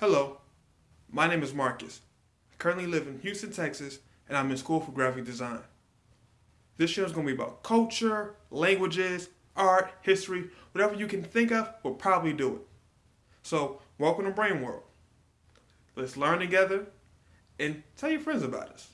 Hello, my name is Marcus. I currently live in Houston, Texas, and I'm in school for graphic design. This show is going to be about culture, languages, art, history, whatever you can think of, we'll probably do it. So, welcome to Brain World. Let's learn together and tell your friends about us.